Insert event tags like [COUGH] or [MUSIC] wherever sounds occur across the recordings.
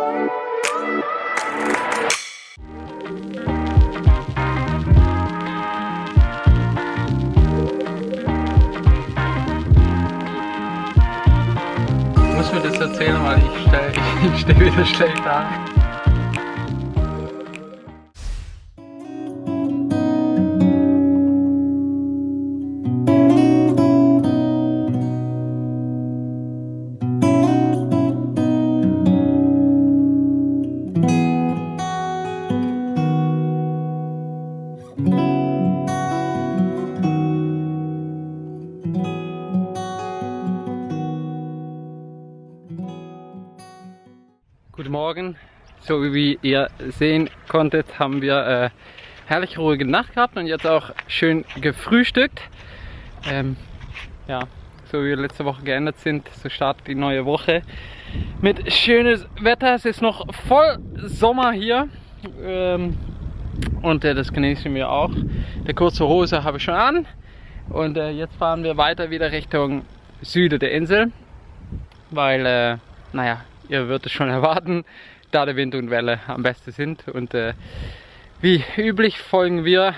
Ich muss mir das erzählen, weil ich stehe [LAUGHS] ich steh wieder schlecht da. Morgen. So wie ihr sehen konntet, haben wir äh, herrlich ruhige Nacht gehabt und jetzt auch schön gefrühstückt. Ähm, ja, so wie wir letzte Woche geändert sind, so startet die neue Woche mit schönes Wetter. Es ist noch voll Sommer hier ähm, und äh, das genießen wir auch. Der kurze Hose habe ich schon an und äh, jetzt fahren wir weiter wieder Richtung Süden der Insel, weil, äh, naja, ihr würdet es schon erwarten, da der Wind und Welle am besten sind. Und äh, wie üblich folgen wir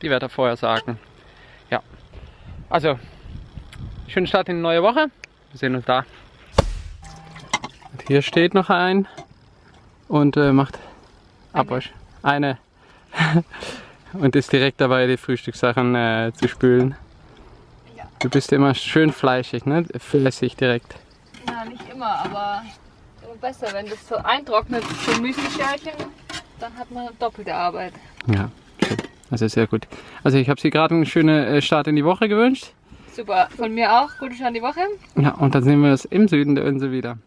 die Wettervorhersagen. Ja, also schönen Start in die neue Woche. Wir sehen uns da. Und hier steht noch ein und äh, macht Abwasch. Eine. [LAUGHS] und ist direkt dabei, die Frühstückssachen äh, zu spülen. Ja. Du bist immer schön fleischig, ne? Flässig direkt. Ja, nicht immer, aber immer besser, wenn das so eintrocknet, so Müsli-Schälchen, dann hat man doppelte Arbeit. Ja, schön. Also sehr gut. Also ich habe Sie gerade einen schönen äh, Start in die Woche gewünscht. Super, von mir auch, gute Start in die Woche. Ja, und dann sehen wir uns im Süden der Insel wieder.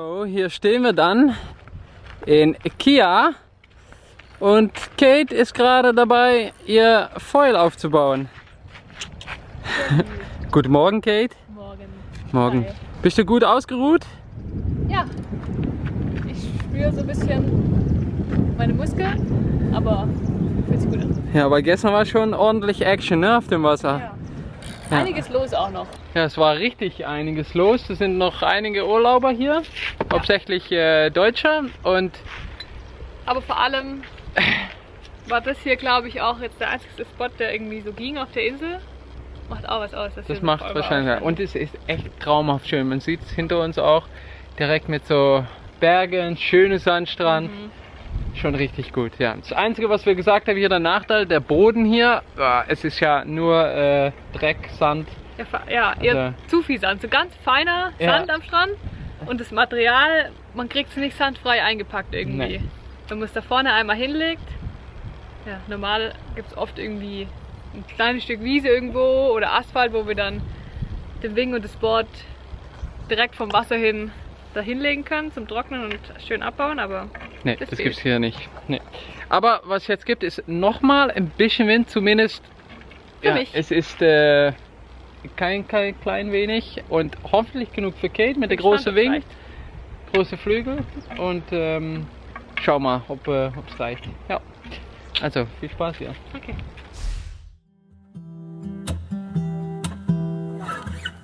So, hier stehen wir dann in Kia und Kate ist gerade dabei, ihr Foil aufzubauen. [LAUGHS] Guten Morgen, Kate. Morgen. Morgen. Hi. Bist du gut ausgeruht? Ja. Ich spüre so ein bisschen meine Muskeln, aber fühlt sich gut an. Ja, aber gestern war schon ordentlich Action ne, auf dem Wasser. Ja. Einiges los auch noch. Ja, es war richtig einiges los. Es sind noch einige Urlauber hier, hauptsächlich äh, Deutsche und Aber vor allem war das hier, glaube ich, auch jetzt der einzige Spot, der irgendwie so ging auf der Insel. Macht auch was aus. das so macht wahrscheinlich. war. Und es ist echt traumhaft schön. Man sieht es hinter uns auch direkt mit so Bergen, schönes Sandstrand. Mhm. Schon richtig gut, ja. Das Einzige, was wir gesagt haben, hier der Nachteil, der Boden hier, ah, es ist ja nur äh, Dreck, Sand. Ja, ja ihr Also- zu viel Sand. So ganz feiner Ja. Sand am Strand. Und das Material, man kriegt es nicht sandfrei eingepackt irgendwie. Nee. Wenn man es da vorne einmal hinlegt, ja, normal gibt es oft irgendwie ein kleines Stück Wiese irgendwo oder Asphalt, wo wir dann den Wing und das Board direkt vom Wasser hin da hinlegen können zum Trocknen und schön abbauen, aber Nee, Das das, fehlt. gibt's hier nicht. Nee. Aber was es jetzt gibt, ist nochmal ein bisschen Wind, zumindest. Für ja, mich. Es ist äh, kein, kein klein wenig und hoffentlich genug für Kate mit der großen Wing, reicht. große Flügel und ähm, schau mal, ob äh, es reicht. Ja. Also viel Spaß hier. Okay.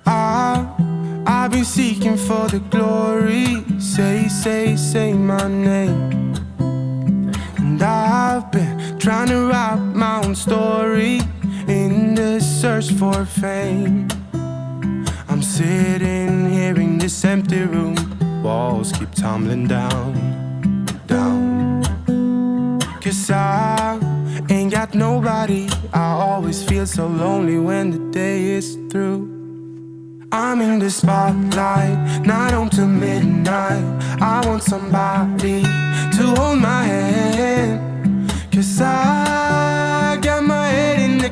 I, I've been seeking for the glory. Say, say, say my name. And I've been trying to write my own story the search for fame. I'm sitting here in this empty room. Walls keep tumbling down, down. Cause I ain't got nobody. I always feel so lonely when the day is through. I'm in the spotlight, night on till midnight. I want somebody to hold my hand. Cause I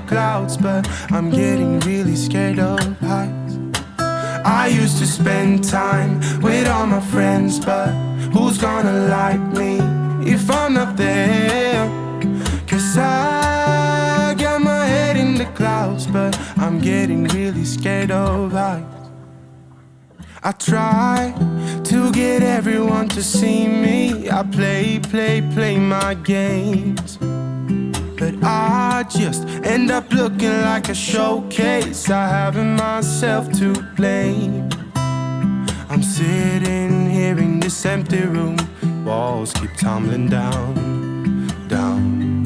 clouds, but I'm getting really scared of heights. I used to spend time with all my friends, but who's gonna like me if I'm not there? Cause I got my head in the clouds, but I'm getting really scared of heights. I try to get everyone to see me. I play, play, play my games. I just end up looking like a showcase. I haven't myself to blame. I'm sitting here in this empty room. Walls keep tumbling down, down.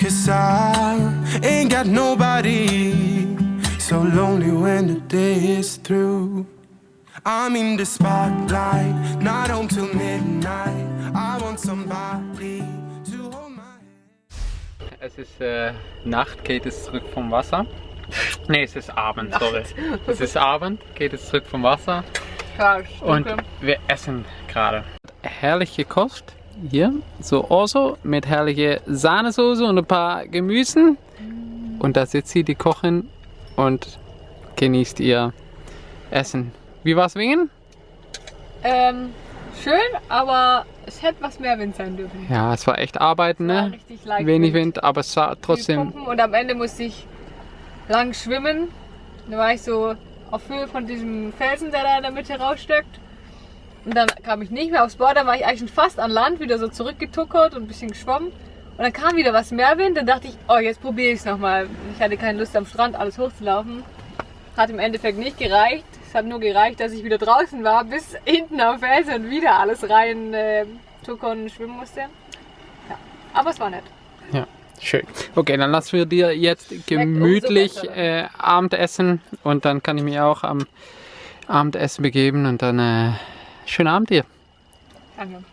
Cause I ain't got nobody. So lonely when the day is through. I'm in the spotlight, not on till midnight. I want somebody Es ist äh, Nacht, Kate ist zurück vom Wasser. Nee, es ist Abend, sorry. Es ist Abend, Kate ist zurück vom Wasser. Ist Und wir essen gerade. Herrliche Kost hier. So Orso mit herrliche Sahnesoße und ein paar Gemüsen. Und da sitzt sie, die Kochin, und genießt ihr Essen. Wie war's Wingen? Ähm, schön, aber es hätte was mehr Wind sein dürfen. Ja, es war echt Arbeiten, ne? richtig leicht Wenig Wind, aber es sah trotzdem. Und am Ende musste ich lang schwimmen. Da war ich so auf Höhe von diesem Felsen, der da in der Mitte rausstöckt. Und dann kam ich nicht mehr aufs Board, dann war ich eigentlich schon fast an Land, wieder so zurückgetuckert und ein bisschen geschwommen. Und dann kam wieder was mehr Wind, dann dachte ich, oh, jetzt probiere ich es nochmal. Ich hatte keine Lust am Strand alles hochzulaufen. Hat im Endeffekt nicht gereicht. Es hat nur gereicht, dass ich wieder draußen war, bis hinten am Felsen und wieder alles rein äh, tuckern und schwimmen musste. Ja. Aber es war nett. Ja, schön. Okay, dann lassen wir dir jetzt gemütlich äh, Abendessen und dann kann ich mich auch am Abendessen begeben und dann äh, schönen Abend dir. Danke.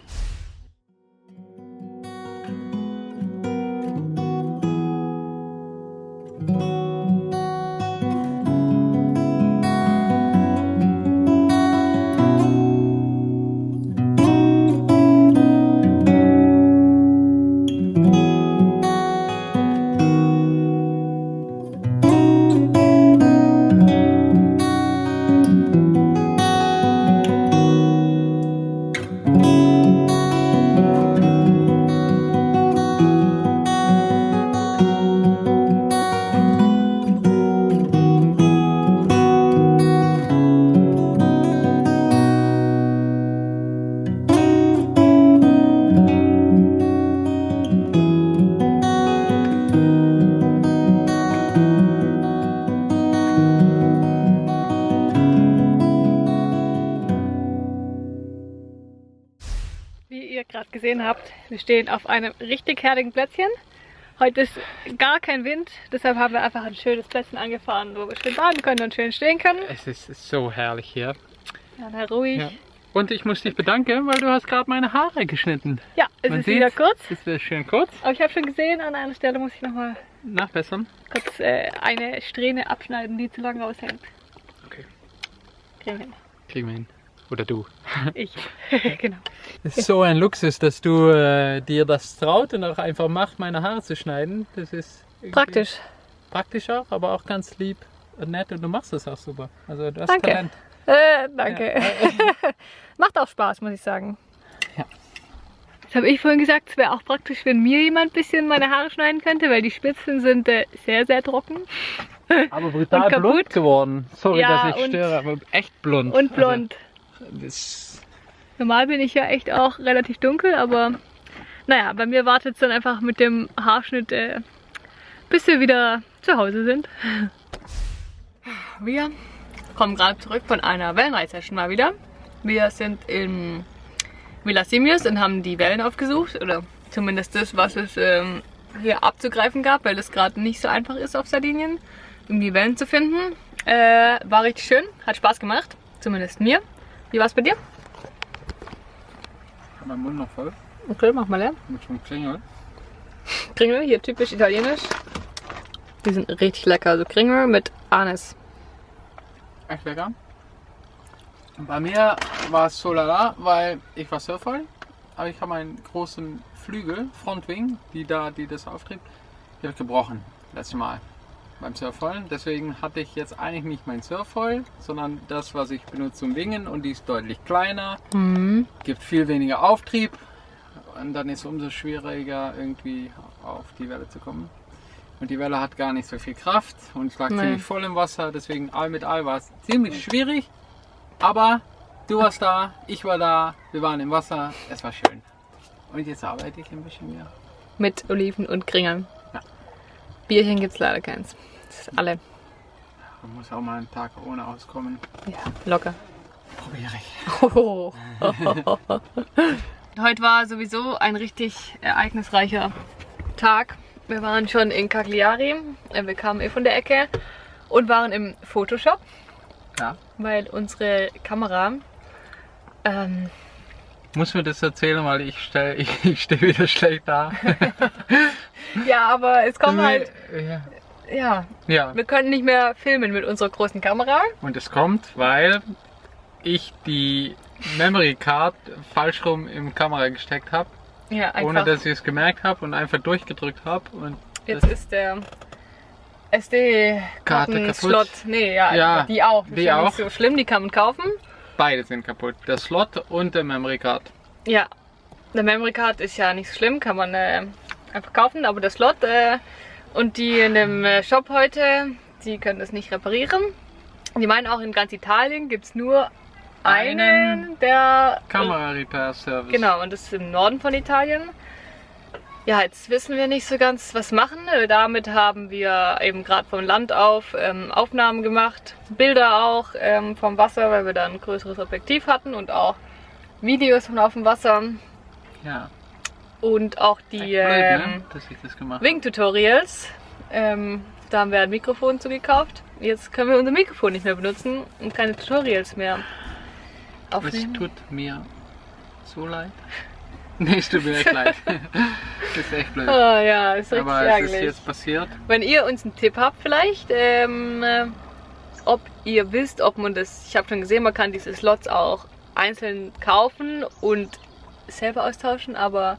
Gesehen habt, wir stehen auf einem richtig herrlichen Plätzchen. Heute ist gar kein Wind, deshalb haben wir einfach ein schönes Plätzchen angefahren, wo wir schön baden können und schön stehen können. Es ist so herrlich hier. Ja, na, ruhig. Ja. Und ich muss dich bedanken, weil du hast gerade meine Haare geschnitten. Ja, es Man ist wieder kurz. Es wird schön kurz. Aber ich habe schon gesehen, an einer Stelle muss ich nochmal Nachbessern? kurz äh, eine Strähne abschneiden, die zu lang raushängt. Okay. Kriegen wir hin. Kriegen wir hin. Oder du. [LAUGHS] Ich. [LAUGHS] genau. Es ist so ein Luxus, dass du äh, dir das traut und auch einfach macht, meine Haare zu schneiden. Das ist Praktisch. Praktisch auch, aber auch ganz lieb und nett und du machst es auch super. Also du hast Danke. Talent. Äh, danke. [LAUGHS] Macht auch Spaß, muss ich sagen. Ja. Das habe ich vorhin gesagt, es wäre auch praktisch, wenn mir jemand ein bisschen meine Haare schneiden könnte, weil die Spitzen sind äh, sehr, sehr trocken. Aber brutal blond geworden. Sorry, Ja, dass ich störe, aber echt blond. Und blond. Also, das, Normal bin ich ja echt auch relativ dunkel, aber naja, bei mir wartet es dann einfach mit dem Haarschnitt, äh, bis wir wieder zu Hause sind. Wir kommen gerade zurück von einer Wellenreitsession mal wieder. Wir sind in Villa Simius und haben die Wellen aufgesucht, oder zumindest das, was es ähm, hier abzugreifen gab, weil es gerade nicht so einfach ist auf Sardinien, um die Wellen zu finden. Äh, war richtig schön, hat Spaß gemacht, zumindest mir. Wie war es bei dir? mein Mund noch voll. Okay, mach mal leer. Mit schon Klingel. Kringel, hier typisch italienisch. Die sind richtig lecker. Also Kringel mit Anis. Echt lecker. Bei mir war es so lala, weil ich war Surfer, aber ich habe einen großen Flügel, Frontwing, die da, die das auftritt, die ich gebrochen letztes Mal beim Surfholen. Deswegen hatte ich jetzt eigentlich nicht mein Surfhole, sondern das, was ich benutze zum Wingen und die ist deutlich kleiner, Mhm. gibt viel weniger Auftrieb und dann ist es umso schwieriger irgendwie auf die Welle zu kommen. Und die Welle hat gar nicht so viel Kraft und lag Nee. ziemlich voll im Wasser, deswegen all mit all war es ziemlich schwierig. Aber du warst da, ich war da, wir waren im Wasser, es war schön. Und jetzt arbeite ich ein bisschen mehr. Mit Oliven und Kringeln. Bierchen gibt's leider keins. Das ist alle. Man muss auch mal einen Tag ohne auskommen. Ja, locker. Probiere ich. [LAUGHS] Heute war sowieso ein richtig ereignisreicher Tag. Wir waren schon in Cagliari. Wir kamen eh von der Ecke und waren im Photoshop, Ja. weil unsere Kamera ähm, Muss mir das erzählen, weil ich stehe [LAUGHS] ich, ich steh wieder schlecht da. [LAUGHS] ja, aber es kommt halt, Ja. ja, ja. wir können nicht mehr filmen mit unserer großen Kamera. Und es kommt, weil ich die Memory Card falsch rum im Kamera gesteckt habe, Ja, einfach. ohne dass ich es gemerkt habe und einfach durchgedrückt habe. Und Jetzt ist der Karte SD-Karten-Slot. Nee, ja, Ja, die auch. Die ist ja auch. nicht so schlimm, die kann man kaufen. Beide sind kaputt. Der Slot und der Memory Card. Ja, der Memory Card ist ja nicht so schlimm, kann man äh, einfach kaufen, aber der Slot äh, und die in dem äh, Shop heute, die können das nicht reparieren. Die meinen auch in ganz Italien gibt es nur einen, Einen der Kamera Repair Service. Genau, und das ist im Norden von Italien. Ja, jetzt wissen wir nicht so ganz, was machen. Äh, Damit haben wir eben gerade vom Land auf ähm, Aufnahmen gemacht, Bilder auch ähm, vom Wasser, weil wir da ein größeres Objektiv hatten und auch Videos von auf dem Wasser Ja. und auch die blöd, ne? ähm. Wing-Tutorials. Ähm, da haben wir ein Mikrofon zugekauft. Jetzt können wir unser Mikrofon nicht mehr benutzen und keine Tutorials mehr Es aufnehmen. tut mir so leid. [LAUGHS] Nee, es tut mir echt leid. [LAUGHS] das ist echt blöd. Oh ja, ist richtig Aber es ärgerlich. ist jetzt passiert. Wenn ihr uns einen Tipp habt vielleicht, ähm, äh, ob ihr wisst, ob man das, ich habe schon gesehen, man kann diese Slots auch einzeln kaufen und selber austauschen, aber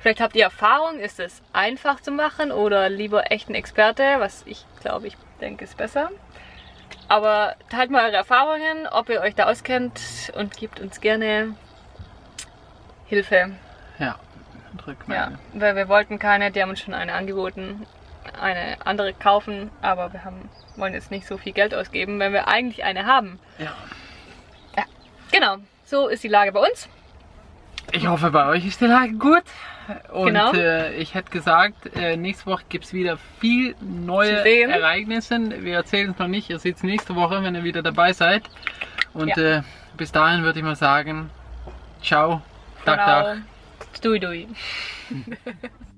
vielleicht habt ihr Erfahrung, ist es einfach zu machen oder lieber echt ein Experte, was ich glaube, ich denke ist besser. Aber teilt mal eure Erfahrungen, ob ihr euch da auskennt und gebt uns gerne Hilfe. Ja. Und Ja, Rückmeldung. weil wir wollten keine, die haben uns schon eine angeboten, eine andere kaufen, aber wir haben, wollen jetzt nicht so viel Geld ausgeben, wenn wir eigentlich eine haben. Ja. Genau, so ist die Lage bei uns. Ich hoffe, bei euch ist die Lage gut. Und Genau. äh, ich hätte gesagt, äh, nächste Woche gibt es wieder viel neue. Ereignisse. Wir erzählen es noch nicht. Ihr seht es nächste Woche, wenn ihr wieder dabei seid. Und Ja. äh, bis dahin würde ich mal sagen, ciao, Genau. Tag, Doei doei. [LAUGHS]